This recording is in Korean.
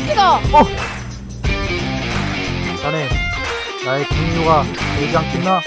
됐어. 자네 나의 김유가 되지 않겠나?